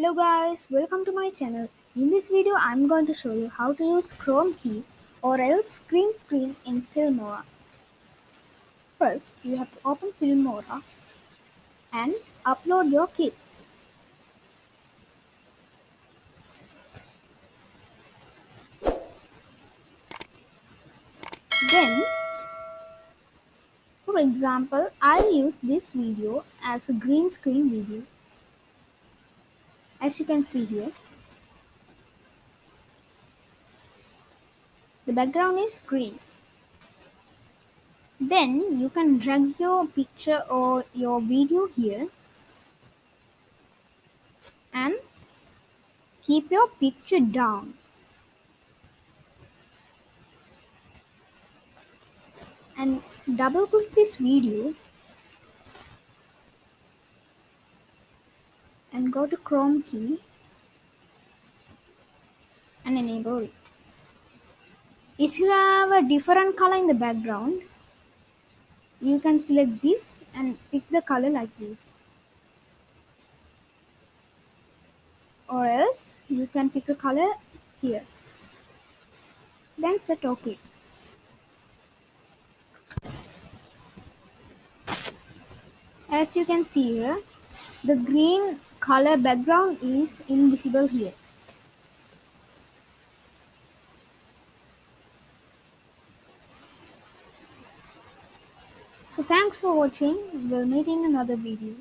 Hello guys, welcome to my channel. In this video, I'm going to show you how to use Chroma key or else green screen in Filmora. First, you have to open Filmora and upload your clips. Then, for example, I'll use this video as a green screen video. As you can see here, the background is green. Then you can drag your picture or your video here and keep your picture down. And double click this video go to Chroma key and enable it. If you have a different color in the background, you can select this and pick the color like this. Or else you can pick a color here. Then set OK. As you can see here, the green color background is invisible here. So thanks for watching. We'll meet in another video.